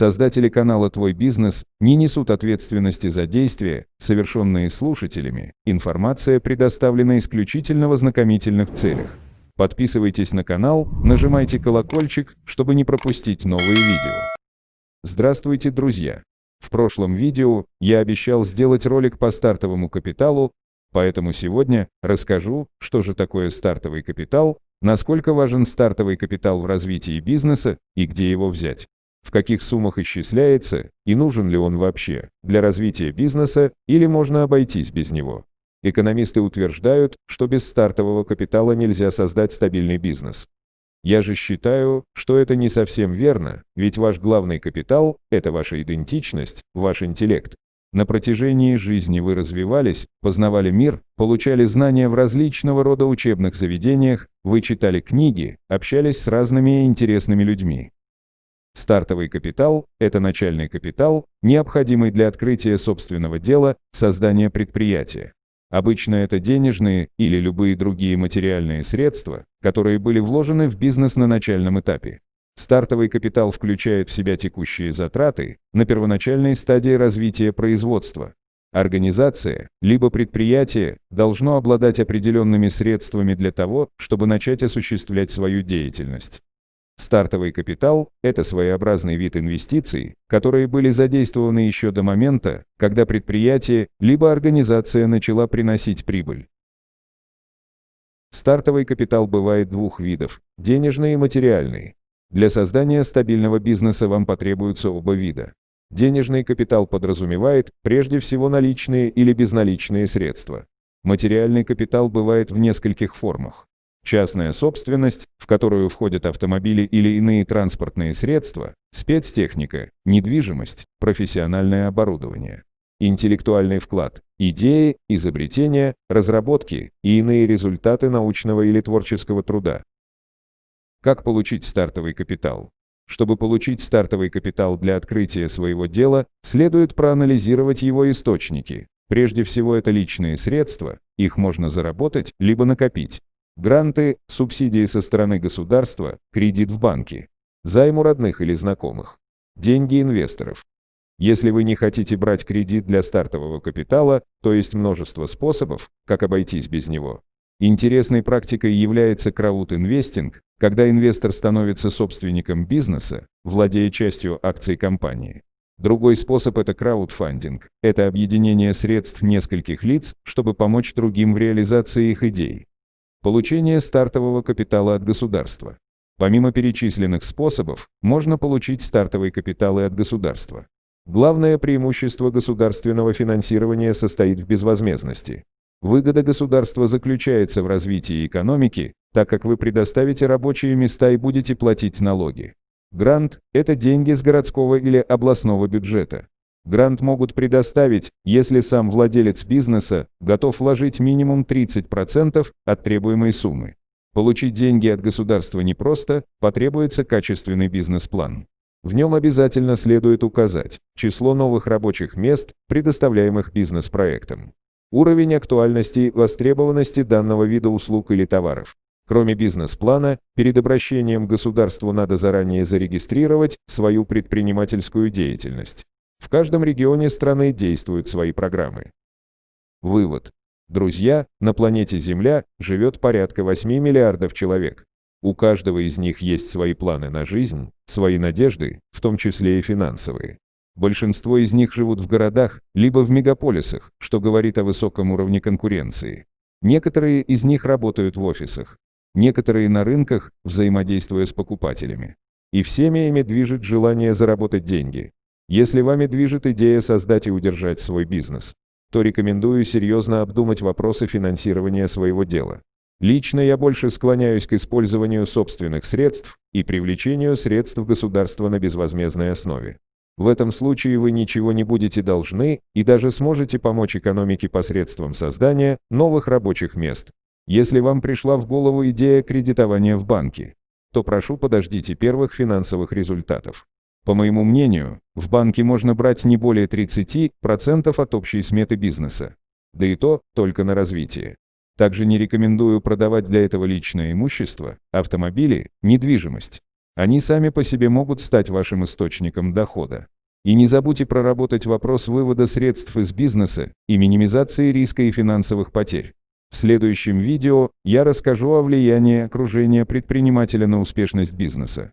Создатели канала «Твой бизнес» не несут ответственности за действия, совершенные слушателями. Информация предоставлена исключительно в ознакомительных целях. Подписывайтесь на канал, нажимайте колокольчик, чтобы не пропустить новые видео. Здравствуйте, друзья! В прошлом видео я обещал сделать ролик по стартовому капиталу, поэтому сегодня расскажу, что же такое стартовый капитал, насколько важен стартовый капитал в развитии бизнеса и где его взять в каких суммах исчисляется и нужен ли он вообще для развития бизнеса или можно обойтись без него. Экономисты утверждают, что без стартового капитала нельзя создать стабильный бизнес. Я же считаю, что это не совсем верно, ведь ваш главный капитал – это ваша идентичность, ваш интеллект. На протяжении жизни вы развивались, познавали мир, получали знания в различного рода учебных заведениях, вы читали книги, общались с разными интересными людьми. Стартовый капитал – это начальный капитал, необходимый для открытия собственного дела, создания предприятия. Обычно это денежные или любые другие материальные средства, которые были вложены в бизнес на начальном этапе. Стартовый капитал включает в себя текущие затраты на первоначальной стадии развития производства. Организация, либо предприятие, должно обладать определенными средствами для того, чтобы начать осуществлять свою деятельность. Стартовый капитал – это своеобразный вид инвестиций, которые были задействованы еще до момента, когда предприятие либо организация начала приносить прибыль. Стартовый капитал бывает двух видов – денежный и материальный. Для создания стабильного бизнеса вам потребуются оба вида. Денежный капитал подразумевает прежде всего наличные или безналичные средства. Материальный капитал бывает в нескольких формах. Частная собственность, в которую входят автомобили или иные транспортные средства, спецтехника, недвижимость, профессиональное оборудование. Интеллектуальный вклад, идеи, изобретения, разработки и иные результаты научного или творческого труда. Как получить стартовый капитал? Чтобы получить стартовый капитал для открытия своего дела, следует проанализировать его источники. Прежде всего это личные средства, их можно заработать, либо накопить. Гранты, субсидии со стороны государства, кредит в банке, займ у родных или знакомых, деньги инвесторов. Если вы не хотите брать кредит для стартового капитала, то есть множество способов, как обойтись без него. Интересной практикой является краудинвестинг, когда инвестор становится собственником бизнеса, владея частью акций компании. Другой способ – это краудфандинг. Это объединение средств нескольких лиц, чтобы помочь другим в реализации их идей. Получение стартового капитала от государства. Помимо перечисленных способов, можно получить стартовый капитал и от государства. Главное преимущество государственного финансирования состоит в безвозмездности. Выгода государства заключается в развитии экономики, так как вы предоставите рабочие места и будете платить налоги. Грант – это деньги с городского или областного бюджета. Грант могут предоставить, если сам владелец бизнеса готов вложить минимум 30% от требуемой суммы. Получить деньги от государства непросто, потребуется качественный бизнес-план. В нем обязательно следует указать число новых рабочих мест, предоставляемых бизнес-проектом, уровень актуальности и востребованности данного вида услуг или товаров. Кроме бизнес-плана, перед обращением к государству надо заранее зарегистрировать свою предпринимательскую деятельность. В каждом регионе страны действуют свои программы. Вывод. Друзья, на планете Земля живет порядка 8 миллиардов человек. У каждого из них есть свои планы на жизнь, свои надежды, в том числе и финансовые. Большинство из них живут в городах, либо в мегаполисах, что говорит о высоком уровне конкуренции. Некоторые из них работают в офисах. Некоторые на рынках, взаимодействуя с покупателями. И всеми ими движет желание заработать деньги. Если вами движет идея создать и удержать свой бизнес, то рекомендую серьезно обдумать вопросы финансирования своего дела. Лично я больше склоняюсь к использованию собственных средств и привлечению средств государства на безвозмездной основе. В этом случае вы ничего не будете должны и даже сможете помочь экономике посредством создания новых рабочих мест. Если вам пришла в голову идея кредитования в банке, то прошу подождите первых финансовых результатов. По моему мнению, в банке можно брать не более 30% от общей сметы бизнеса. Да и то только на развитие. Также не рекомендую продавать для этого личное имущество, автомобили, недвижимость. Они сами по себе могут стать вашим источником дохода. И не забудьте проработать вопрос вывода средств из бизнеса и минимизации риска и финансовых потерь. В следующем видео я расскажу о влиянии окружения предпринимателя на успешность бизнеса.